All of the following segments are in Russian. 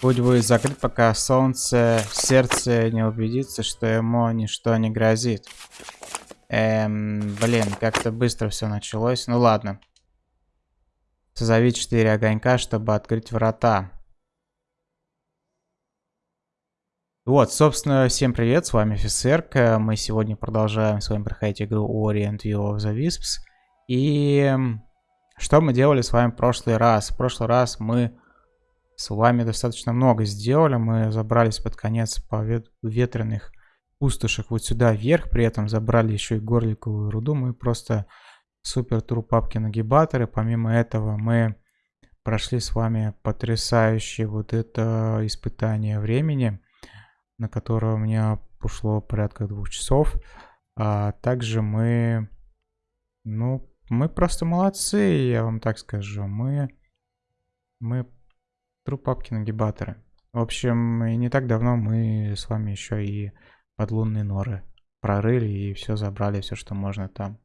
Путь будет закрыт, пока солнце сердце не убедится, что ему ничто не грозит. Эм, блин, как-то быстро все началось. Ну ладно. Созови четыре огонька, чтобы открыть врата. Вот, собственно, всем привет, с вами офицерка. Мы сегодня продолжаем с вами проходить игру Orient View of the Wisps. И что мы делали с вами в прошлый раз? В прошлый раз мы с вами достаточно много сделали. Мы забрались под конец по вет ветреных пустошек вот сюда вверх. При этом забрали еще и горликовую руду. Мы просто супер труп папки нагибаторы. Помимо этого мы прошли с вами потрясающее вот это испытание времени, на которое у меня ушло порядка двух часов. А также мы, ну, мы просто молодцы, я вам так скажу. Мы, мы Труп папки нагибаторы. В общем, и не так давно мы с вами еще и подлунные норы прорыли и все забрали, все, что можно там.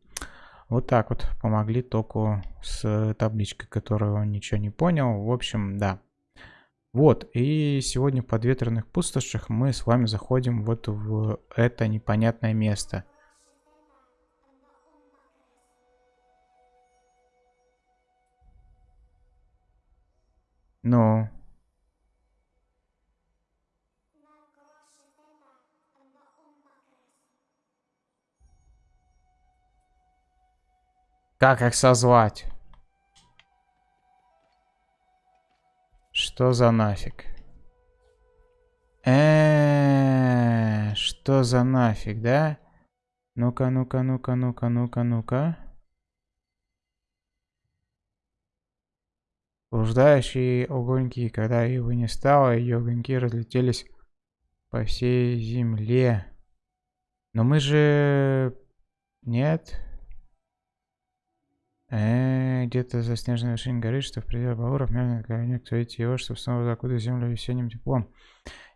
Вот так вот помогли току с табличкой, которую он ничего не понял. В общем, да. Вот, и сегодня в подветренных пустошах мы с вами заходим вот в это непонятное место. Ну. Как их созвать? Что за нафиг? Э, -э, -э что за нафиг, да? Ну-ка, ну-ка, ну-ка, ну-ка, ну-ка, ну-ка. Блуждающие огоньки, когда его не стало, ее огоньки разлетелись по всей земле. Но мы же... Нет. Э, где-то за снежной вершиной горы, что в пределах Бауров, мерно огонек цветите его, чтобы снова закуда землю весенним теплом.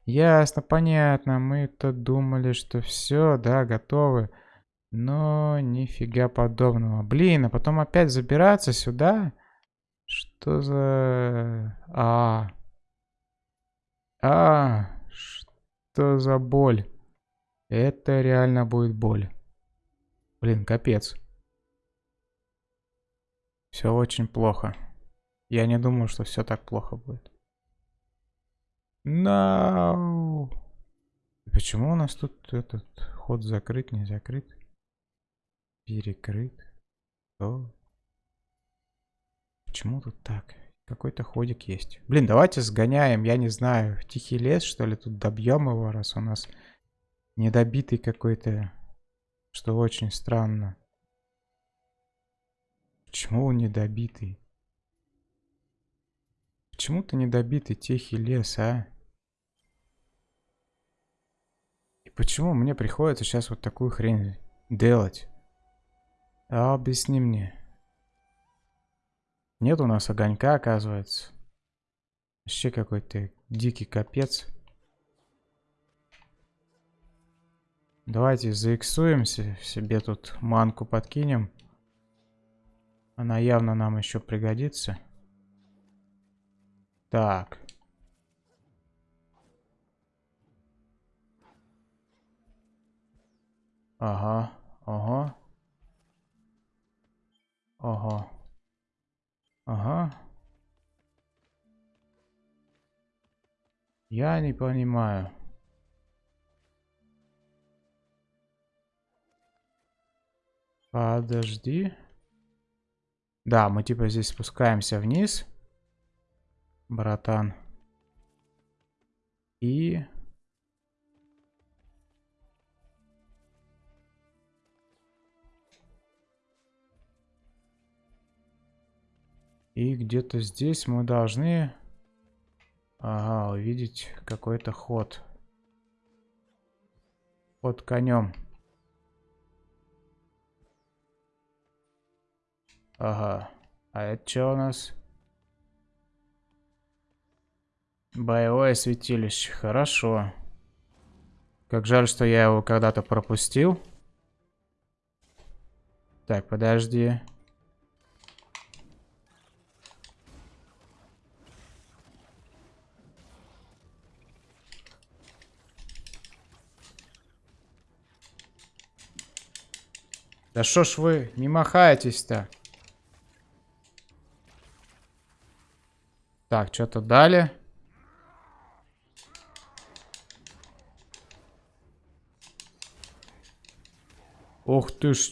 Ясно, понятно. Мы-то думали, что все, да, готовы. Но нифига подобного. Блин, а потом опять забираться сюда? Что за... А. А. Что за боль? Это реально будет боль. Блин, капец. Все очень плохо. Я не думаю, что все так плохо будет. No. Почему у нас тут этот ход закрыт, не закрыт? Перекрыт. Что? Почему тут так? Какой-то ходик есть. Блин, давайте сгоняем, я не знаю, тихий лес, что ли, тут добьем его, раз у нас недобитый какой-то, что очень странно. Почему он недобитый? Почему ты недобитый тихий лес, а? И почему мне приходится сейчас вот такую хрень делать? А объясни мне. Нет у нас огонька, оказывается. Вообще какой-то дикий капец. Давайте заиксуемся, себе тут манку подкинем. Она явно нам еще пригодится. Так. Ага, ага. Ага. Ага. Я не понимаю. Подожди. Да, мы типа здесь спускаемся вниз. Братан. И... И где-то здесь мы должны... Ага, увидеть какой-то ход. Под конем. Ага. А это что у нас? Боевое святилище. Хорошо. Как жаль, что я его когда-то пропустил. Так, подожди. Да что ж вы не махаетесь-то? Так, что-то дали. Ох ты ж.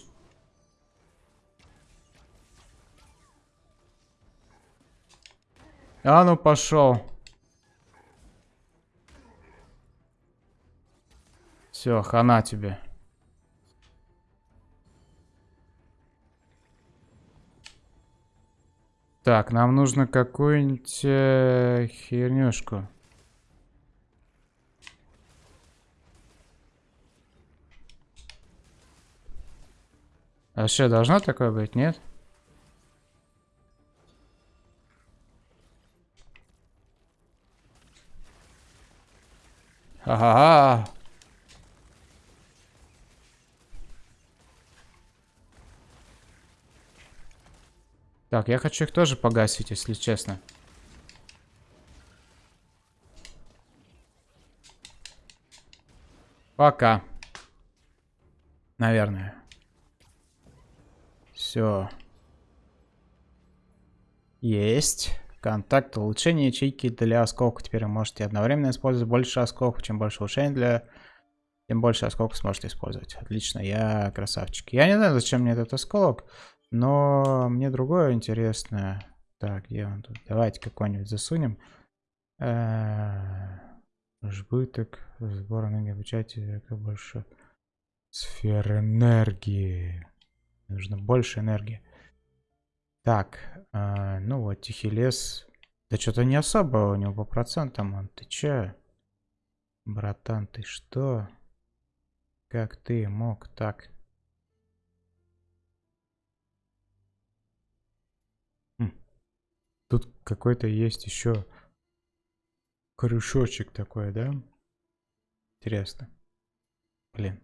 А ну пошел. Все, хана тебе. Так, нам нужно какую-нибудь э, хернюшку. А что, должно такое быть, нет? Ага. Так, я хочу их тоже погасить, если честно. Пока. Наверное. Все. Есть. Контакт улучшения ячейки для осколка. Теперь вы можете одновременно использовать больше осколков. Чем больше улучшений для... Тем больше осколков сможете использовать. Отлично, я красавчик. Я не знаю, зачем мне этот осколок. Но мне другое интересное. Так, где он тут? Давайте какой-нибудь засунем. Э, жбыток, сбор энергии, обучайте, как больше. Сфера энергии. Нужно больше энергии. Так, э, ну вот, тихий лес. Да что-то не особо у него по процентам. Он, ты че? Братан, ты что? Как ты мог так? Тут какой-то есть еще крючочек такой, да? Интересно. Блин.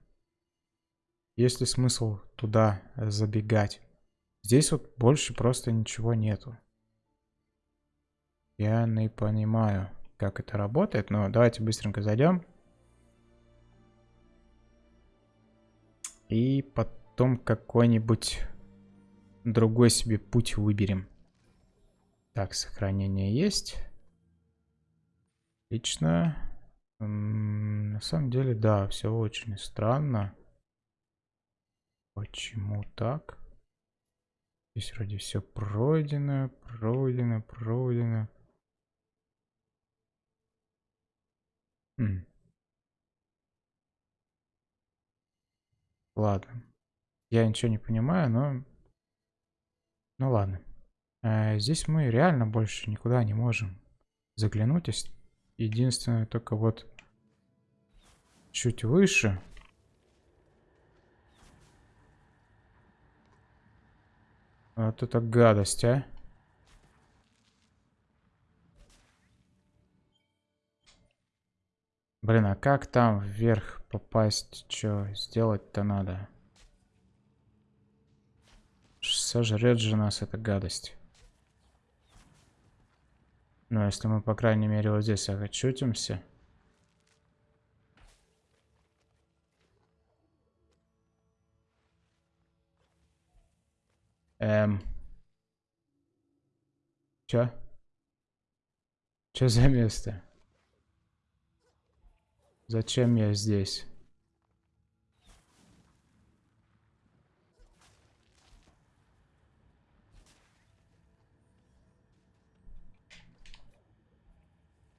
Есть ли смысл туда забегать? Здесь вот больше просто ничего нету. Я не понимаю, как это работает, но давайте быстренько зайдем. И потом какой-нибудь другой себе путь выберем. Так, сохранение есть. Лично. На самом деле, да, все очень странно. Почему так? Здесь вроде все пройдено, пройдено, пройдено. М. Ладно. Я ничего не понимаю, но... Ну ладно. Э, здесь мы реально больше никуда не можем заглянуть. Единственное, только вот чуть выше. Вот это гадость, а. Блин, а как там вверх попасть? Что сделать-то надо? Сожрет же нас эта гадость. Ну, если мы, по крайней мере, вот здесь очутимся. Эм. Чё? Чё за место? Зачем я здесь?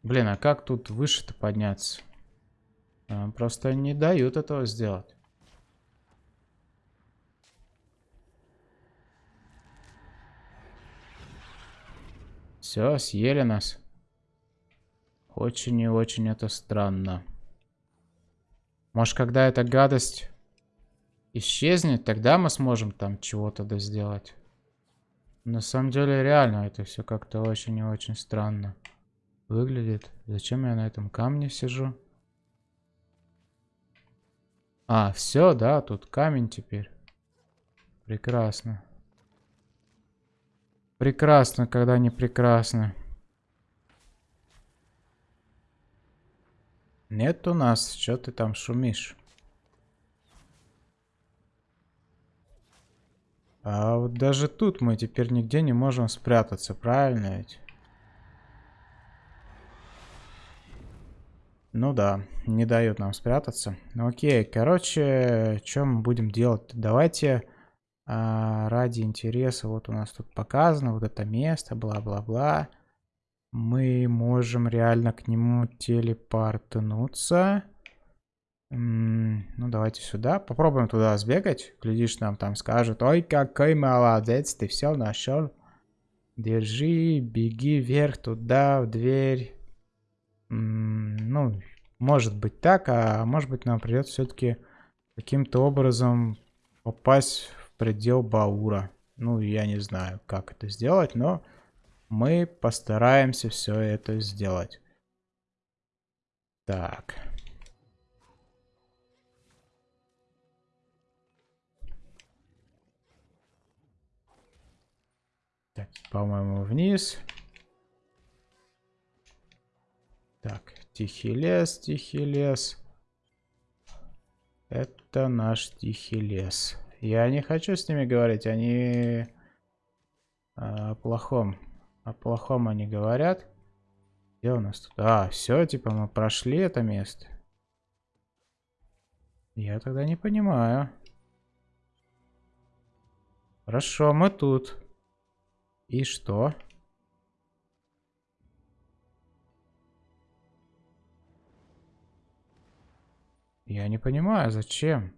Блин, а как тут выше-то подняться? А, просто не дают этого сделать. Все, съели нас. Очень и очень это странно. Может, когда эта гадость исчезнет, тогда мы сможем там чего-то сделать. На самом деле, реально, это все как-то очень и очень странно выглядит. Зачем я на этом камне сижу? А, все, да, тут камень теперь. Прекрасно. Прекрасно, когда не прекрасно. Нет у нас, что ты там шумишь? А вот даже тут мы теперь нигде не можем спрятаться, правильно ведь? Ну да, не дают нам спрятаться. Ну окей, короче, что мы будем делать? Давайте а, ради интереса, вот у нас тут показано вот это место, бла-бла-бла. Мы можем реально к нему телепортнуться. ну давайте сюда, попробуем туда сбегать. Глядишь, нам там скажут, ой, какой молодец, ты все нашел. Держи, беги вверх туда, в дверь ну, может быть так, а может быть нам придется все-таки каким-то образом попасть в предел Баура. Ну, я не знаю, как это сделать, но мы постараемся все это сделать. Так. По-моему, вниз. Так, тихий лес, тихий лес. Это наш тихий лес. Я не хочу с ними говорить, они о плохом. О плохом они говорят. Где у нас тут? А, все, типа мы прошли это место. Я тогда не понимаю. Хорошо, мы тут. И что? Я не понимаю, зачем?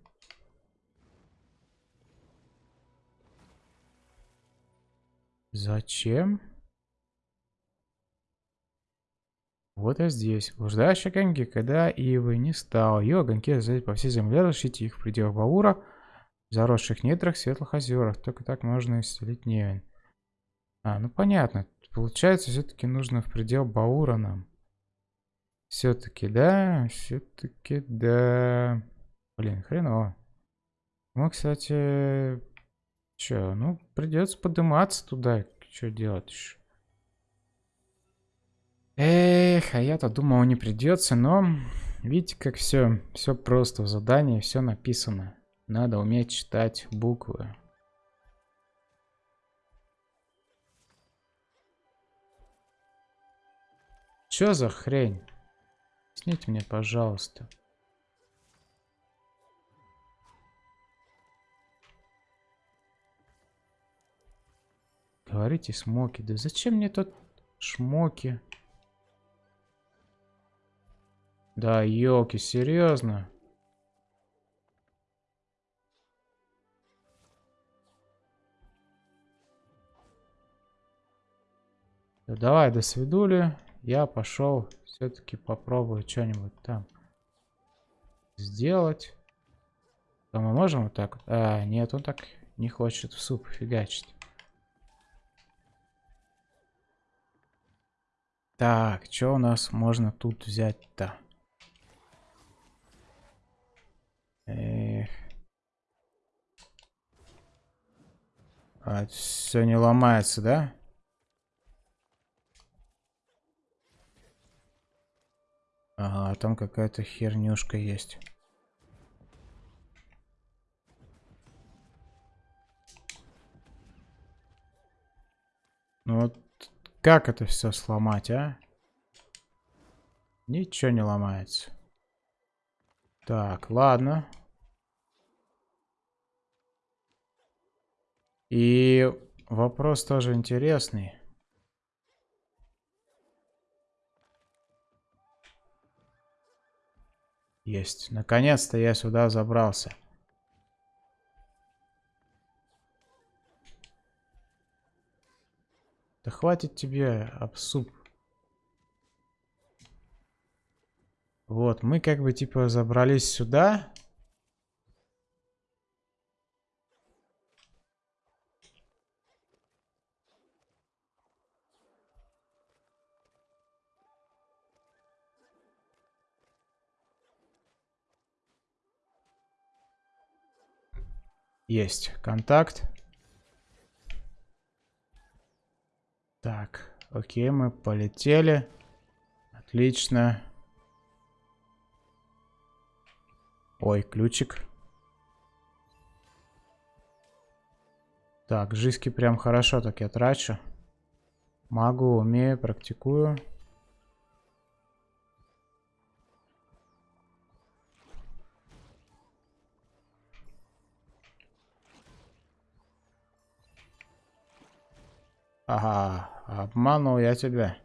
Зачем? Вот и здесь. Блуждающие огоньки, когда Ивы не стало. Ее огоньки разлететь по всей земле, расшить их в пределах Баура, в заросших недрах, светлых озерах. Только так можно исцелить Невин. А, ну понятно. Получается, все-таки нужно в предел Баура нам. Все-таки, да, все-таки, да. Блин, хреново. Мы, кстати, что, ну, придется подниматься туда. Что делать еще? Эх, а я-то думал, не придется, но видите, как все, все просто в задании, все написано. Надо уметь читать буквы. Что за хрень? Объясните мне, пожалуйста. Говорите смоки. Да зачем мне тут шмоки? Да, елки, серьезно? Да давай, до свидули. Я пошел все-таки попробую что-нибудь там сделать. А мы можем вот так? А, нет, он так не хочет в суп фигачить. Так, что у нас можно тут взять-то? Эх. А, все не ломается, да? Ага, там какая-то хернюшка есть. Ну вот как это все сломать, а? Ничего не ломается. Так, ладно. И вопрос тоже интересный. Есть. Наконец-то я сюда забрался. Да хватит тебе обсуп. Вот, мы как бы типа забрались сюда. Есть контакт. Так, окей, мы полетели. Отлично. Ой, ключик. Так, жизки прям хорошо так я трачу. Могу, умею, практикую. Ага, обманул я тебя.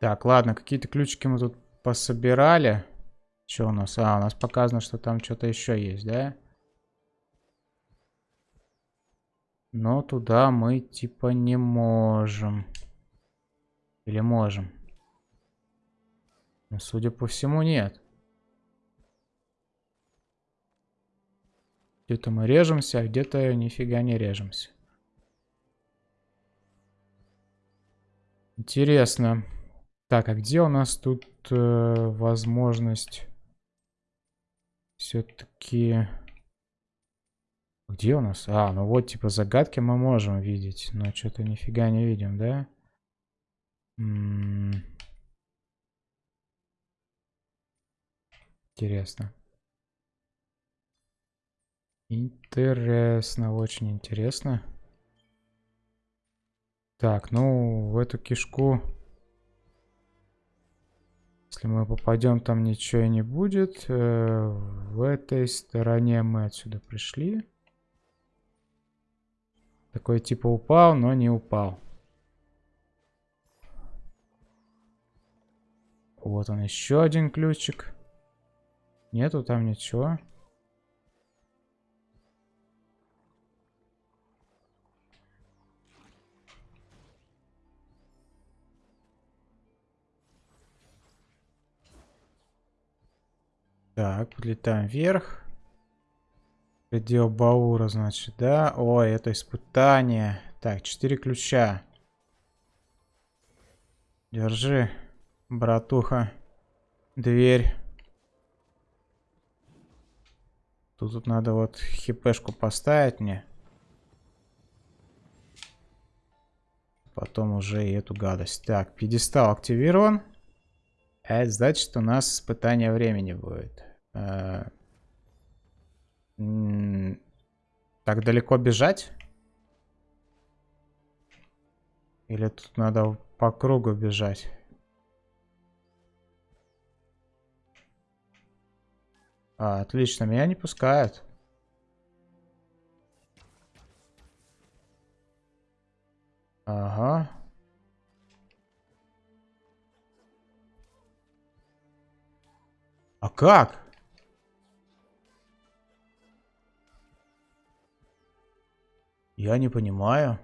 Так, ладно, какие-то ключики мы тут пособирали. Что у нас? А, у нас показано, что там что-то еще есть, да? Но туда мы типа не можем. Или можем? Ну, судя по всему, нет. Где-то мы режемся, а где-то нифига не режемся. Интересно. Так, а где у нас тут э, возможность все-таки... Где у нас? А, ну вот, типа, загадки мы можем видеть, но что-то нифига не видим, да? М -м Интересно. Интересно, очень интересно. Так, ну, в эту кишку... Если мы попадем, там ничего и не будет. Э, в этой стороне мы отсюда пришли. Такой типа упал, но не упал. Вот он еще один ключик. Нету там ничего. Так, подлетаем вверх. Предел Баура, значит, да? Ой, это испытание. Так, четыре ключа. Держи, братуха. Дверь. Тут, тут надо вот хипешку поставить мне. Потом уже и эту гадость. Так, пьедестал активирован. А это значит, у нас испытание времени будет. Э, так далеко бежать? Или тут надо по кругу бежать? А, отлично, меня не пускают. Ага. А как? Я не понимаю.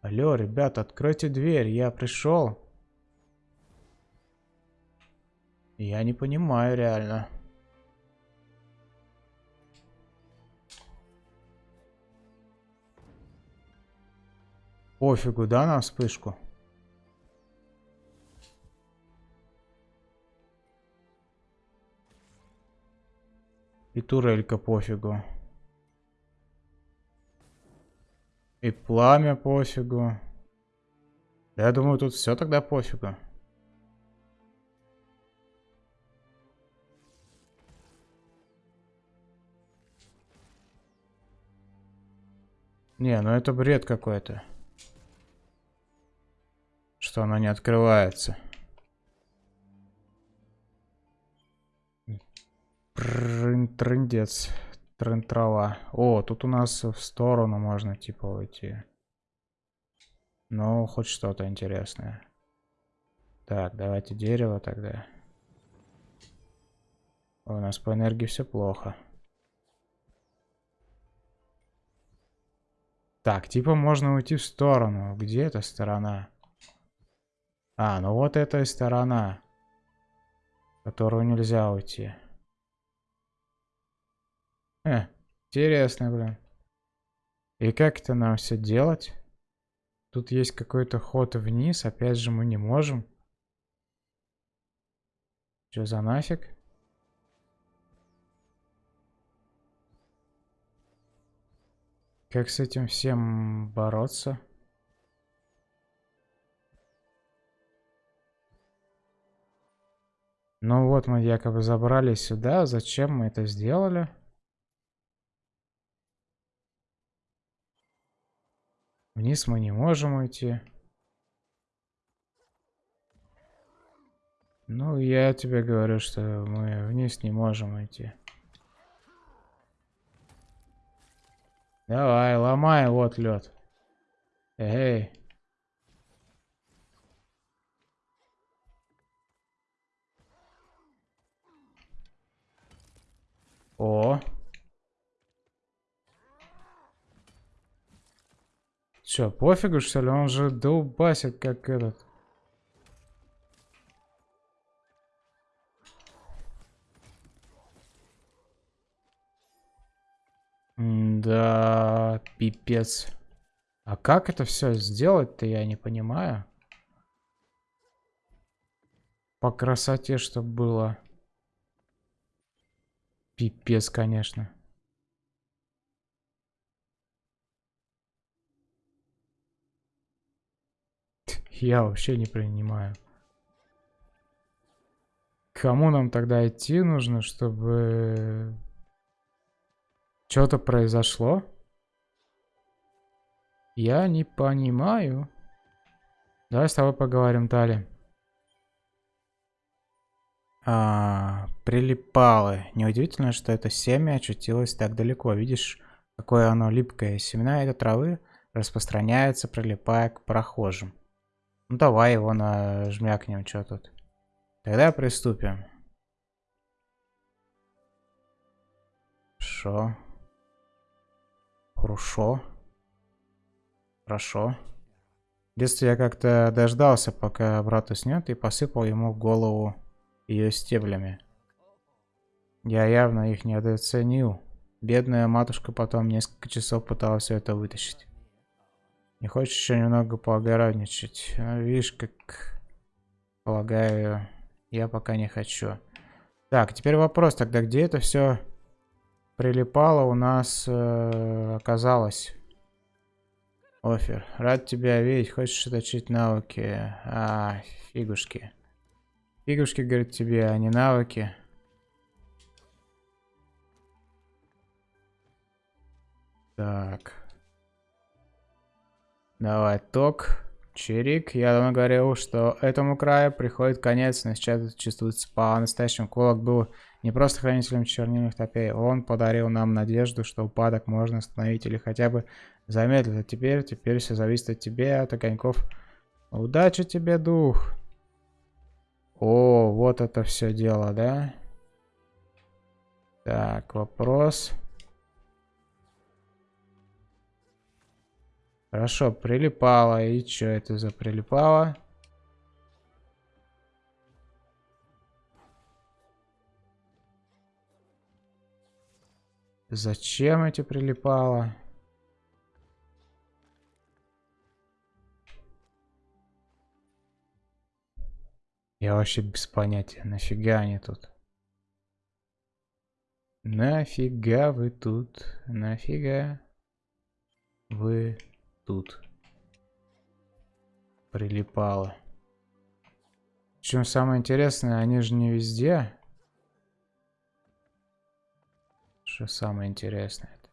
Алло, ребята, откройте дверь, я пришел. Я не понимаю реально. Пофигу, да, на вспышку? И турелька пофигу. И пламя пофигу. Я думаю, тут все тогда пофигу. Не, ну это бред какой-то. Что она не открывается. Трындец. Тренд трава. О, тут у нас в сторону можно типа уйти. Ну, хоть что-то интересное. Так, давайте дерево тогда. у нас по энергии все плохо. Так, типа можно уйти в сторону. Где эта сторона? А, ну вот эта сторона. В которую нельзя уйти. Э, интересно, блин. И как это нам все делать? Тут есть какой-то ход вниз, опять же мы не можем. Что за нафиг? Как с этим всем бороться? Ну вот мы якобы забрались сюда. Зачем мы это сделали? Вниз мы не можем уйти. Ну, я тебе говорю, что мы вниз не можем идти. Давай, ломай, вот лед. Эй. О. Че, пофигу, что ли? Он же долбасит, как этот. Да, пипец. А как это все сделать-то, я не понимаю. По красоте, чтобы было. Пипец, конечно. Я вообще не принимаю. Кому нам тогда идти нужно, чтобы что-то произошло? Я не понимаю. Давай с тобой поговорим, Тали. А, прилипалы. Неудивительно, что это семя очутилось так далеко. Видишь, какое оно липкое. Семена этой травы распространяются, прилипая к прохожим. Ну давай его нажмякнем, что тут. Тогда приступим. Хорошо. Хорошо. Хорошо. В детстве я как-то дождался, пока брат уснет, и посыпал ему в голову ее стеблями. Я явно их недооценил. Бедная матушка потом несколько часов пыталась все это вытащить. Не хочешь еще немного поогородничать? Ну, видишь, как... Полагаю, я пока не хочу. Так, теперь вопрос тогда, где это все прилипало у нас э, оказалось? Офер, рад тебя видеть. Хочешь оточить навыки? А, фигушки. Фигушки, говорит тебе, а не навыки. Так. Давай, ток. Чирик. Я давно говорил, что этому краю приходит конец, но сейчас чувствуется по-настоящему. Кулак был не просто хранителем чернильных топей. Он подарил нам надежду, что упадок можно остановить или хотя бы замедлить. А теперь, теперь все зависит от тебя, от огоньков. Удачи тебе, дух. О, вот это все дело, да? Так, вопрос. Хорошо, прилипало. И что это за прилипало? Зачем эти прилипало? Я вообще без понятия, нафига они тут? Нафига вы тут? Нафига вы тут прилипало. Причем самое интересное, они же не везде. Что самое интересное? -то?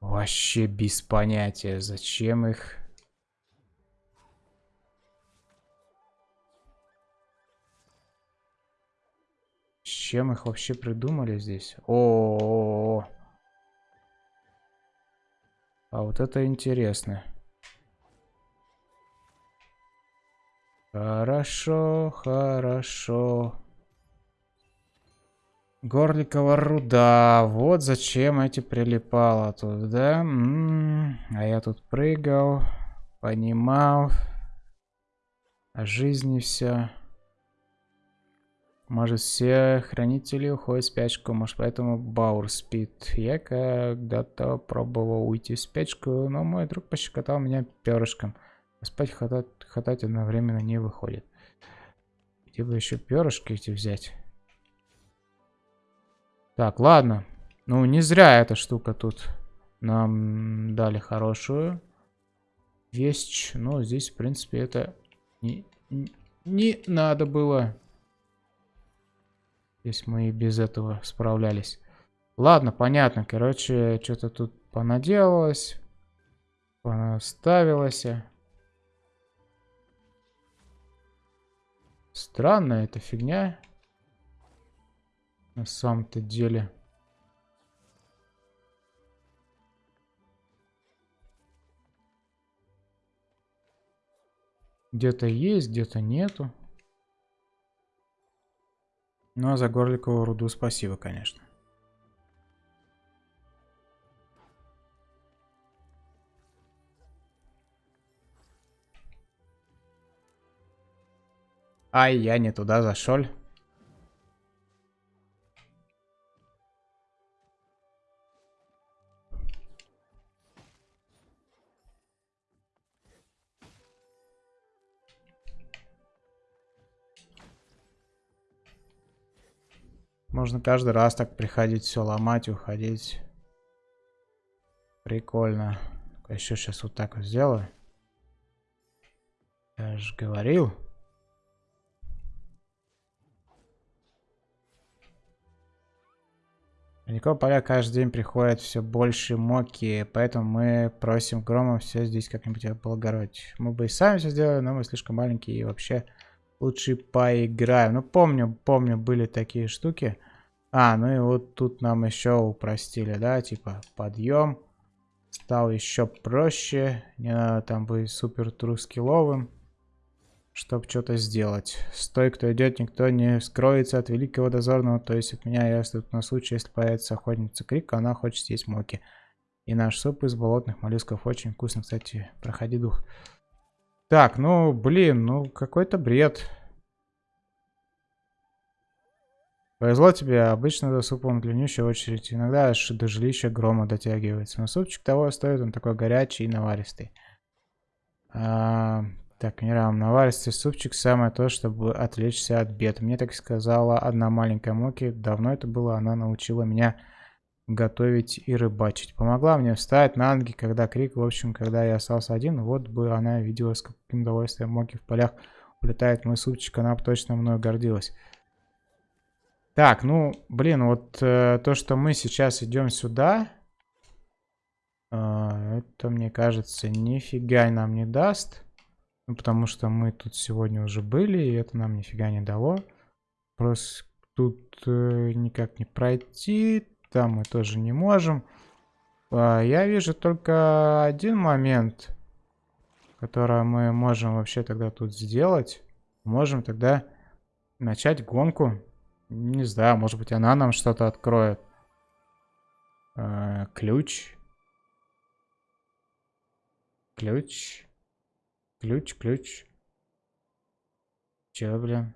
Вообще без понятия, зачем их... Чем их вообще придумали здесь? О, -о, -о, -о. А вот это интересно. Хорошо, хорошо. Горликова руда. Вот зачем эти прилипала тут, да? М -м -м. А я тут прыгал, понимал. О жизни все. Может, все хранители уходят в спячку, может, поэтому Баур спит. Я когда-то пробовал уйти в спячку, но мой друг пощекотал меня перышком. спать хватать, хватать одновременно не выходит. Где бы еще перышки эти взять? Так, ладно. Ну, не зря эта штука тут нам дали хорошую вещь. Но здесь, в принципе, это не, не надо было. Здесь мы и без этого справлялись. Ладно, понятно. Короче, что-то тут понаделалось. Понаставилось. Странная эта фигня. На самом-то деле. Где-то есть, где-то нету. Ну а за горликовую руду спасибо, конечно. Ай, я не туда зашел. Можно каждый раз так приходить, все ломать, уходить. Прикольно. Еще сейчас вот так вот сделаю. Я же говорил. Далеко поля каждый день приходят все больше моки, поэтому мы просим Грома все здесь как-нибудь облагородить. Мы бы и сами все сделали, но мы слишком маленькие и вообще лучше поиграем. Ну, помню, помню, были такие штуки. А, ну и вот тут нам еще упростили, да, типа подъем. Стал еще проще, не надо там быть супер трускиловым чтобы что-то сделать. Стой, кто идет, никто не скроется от великого дозорного, то есть от меня, я тут на случай, если появится охотница Крик, она хочет съесть моки. И наш суп из болотных моллюсков очень вкусно, кстати, проходи дух. Так, ну, блин, ну, какой-то бред. Повезло тебе, обычно до супа он длиннющая очередь, иногда аж до жилища грома дотягивается. Но супчик того стоит, он такой горячий и наваристый. А, так, Мирам, наваристый супчик самое то, чтобы отвлечься от бед. Мне так сказала одна маленькая Моки. Давно это было, она научила меня готовить и рыбачить. Помогла мне встать на ноги, когда крик, в общем, когда я остался один, вот бы она видела, с каким удовольствием Моки в полях улетает мой супчик, она бы точно мною гордилась. Так, ну, блин, вот э, то, что мы сейчас идем сюда, э, это, мне кажется, нифига нам не даст. Ну, потому что мы тут сегодня уже были, и это нам нифига не дало. Просто тут э, никак не пройти, там мы тоже не можем. А, я вижу только один момент, который мы можем вообще тогда тут сделать. Можем тогда начать гонку. Не знаю, может быть она нам что-то откроет. А, ключ. Ключ. Ключ, ключ. Че, блин?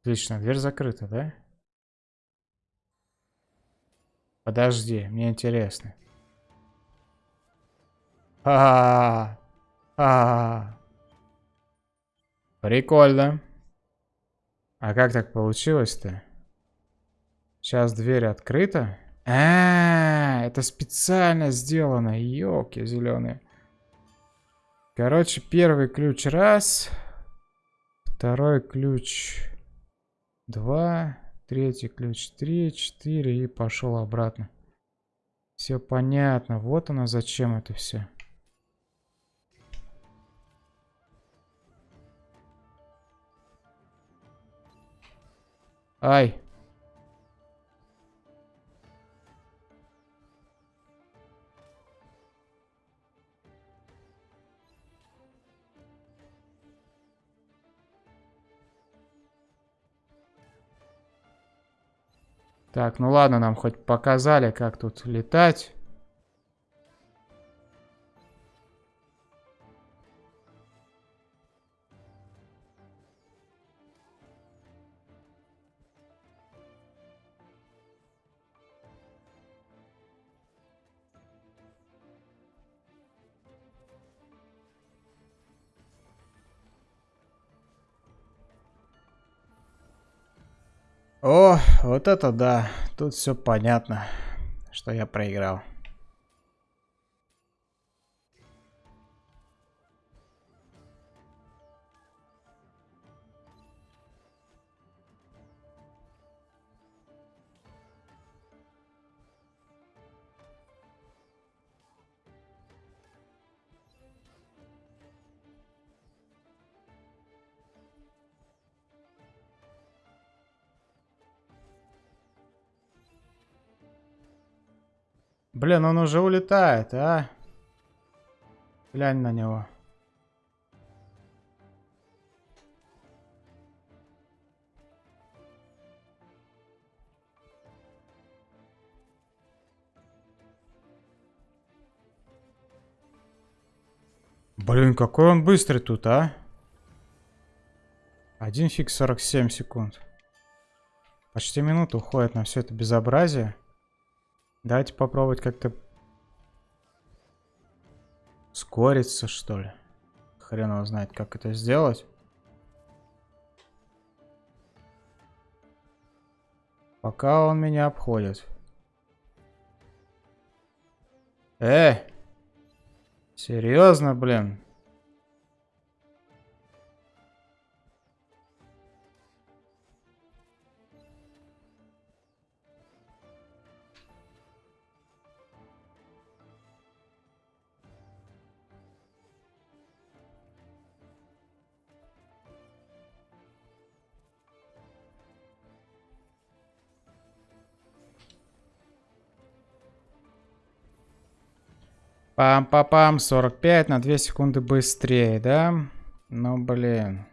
Отлично, дверь закрыта, да? Подожди, мне интересно. -а, -а, а, Прикольно. А как так получилось-то? Сейчас дверь открыта. А, это специально сделано. Ёлки зеленые. Короче, первый ключ раз. Второй ключ два. Третий ключ три, четыре. И пошел обратно. Все понятно. Вот оно зачем это все. Ай. Так, ну ладно, нам хоть показали, как тут летать. О, вот это да. Тут все понятно, что я проиграл. Блин, он уже улетает, а? Глянь на него. Блин, какой он быстрый тут, а? Один фиг 47 секунд. Почти минута уходит на все это безобразие. Давайте попробовать как-то скориться, что ли. Хрен его знает, как это сделать. Пока он меня обходит. Э! Серьезно, блин? Пам-пам-пам, 45 на 2 секунды быстрее, да? Ну, блин.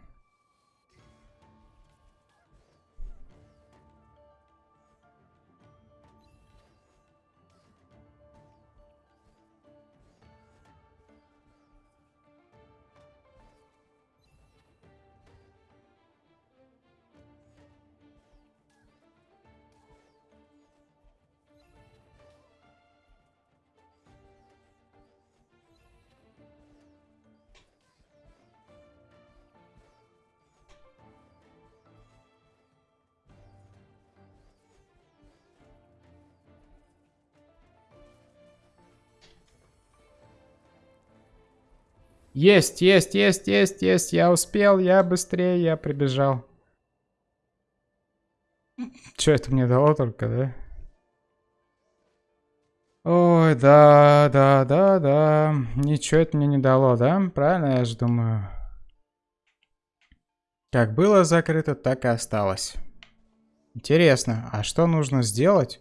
Есть, есть, есть, есть, есть. Я успел, я быстрее, я прибежал. Что это мне дало только, да? Ой, да, да, да, да. Ничего это мне не дало, да? Правильно я же думаю. Как было закрыто, так и осталось. Интересно, а что нужно сделать?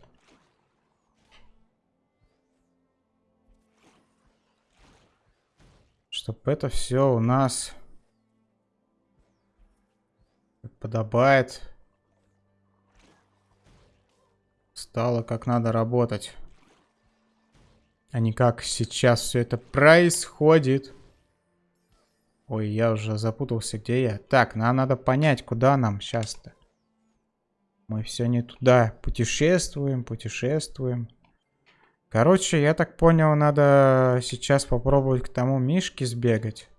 Чтобы это все у нас подобает. Стало как надо работать. А не как сейчас все это происходит. Ой, я уже запутался, где я. Так, нам надо понять, куда нам сейчас-то. Мы все не туда. Путешествуем, путешествуем. Короче, я так понял, надо сейчас попробовать к тому Мишке сбегать.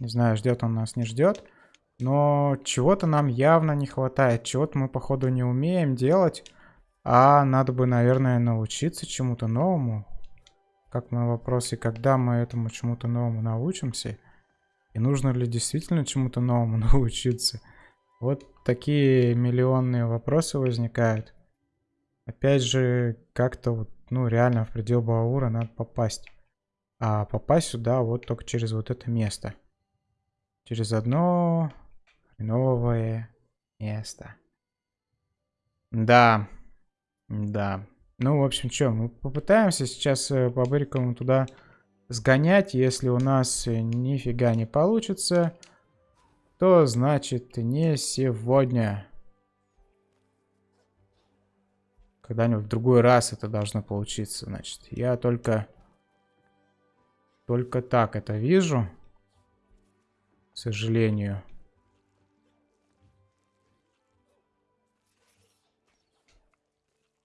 Не знаю, ждет он нас, не ждет. Но чего-то нам явно не хватает. Чего-то мы, походу, не умеем делать. А надо бы, наверное, научиться чему-то новому. Как мой вопрос, и когда мы этому чему-то новому научимся? И нужно ли действительно чему-то новому научиться? Вот такие миллионные вопросы возникают. Опять же, как-то вот, ну, реально в предел Баура надо попасть. А попасть сюда вот только через вот это место. Через одно новое место. Да. Да. Ну, в общем, что, мы попытаемся сейчас э, по Бырикову туда сгонять. Если у нас нифига не получится, то значит не сегодня. Когда-нибудь в другой раз это должно получиться, значит. Я только... Только так это вижу. К сожалению.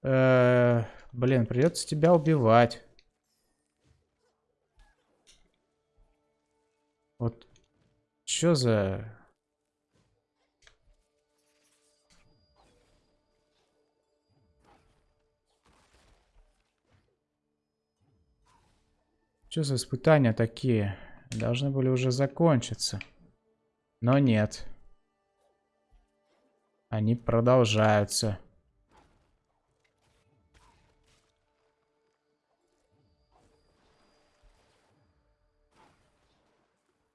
Э -э блин, придется тебя убивать. Вот что за Что за испытания такие? Должны были уже закончиться. Но нет. Они продолжаются.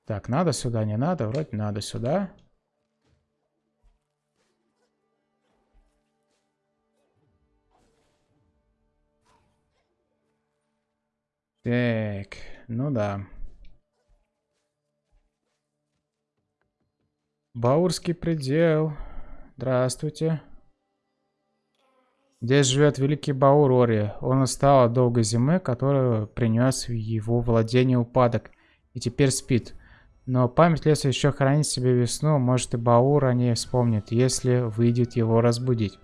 Так, надо сюда, не надо? Вроде надо сюда. Так, ну да. Баурский предел. Здравствуйте. Здесь живет великий Баур Ори. Он устал от долгой зимы, которую принес в его владение упадок, и теперь спит. Но память леса еще хранит себе весну, может и Баур о ней вспомнит, если выйдет его разбудить.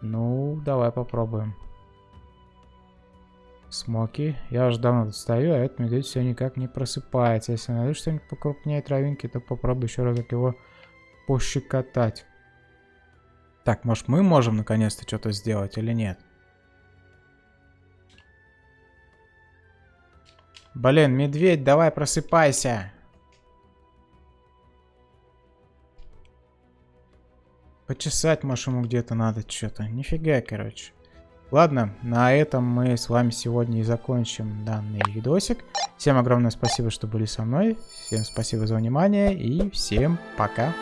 Ну, давай попробуем. Смоки. Я уже давно тут стою, а этот медведь все никак не просыпается. Если найду что-нибудь покрупнее травинки, то попробую еще разок его пощекотать. Так, может мы можем наконец-то что-то сделать или нет? Блин, медведь, давай просыпайся. Почесать, ему где-то надо что-то. Нифига, короче. Ладно, на этом мы с вами сегодня и закончим данный видосик. Всем огромное спасибо, что были со мной. Всем спасибо за внимание и всем пока.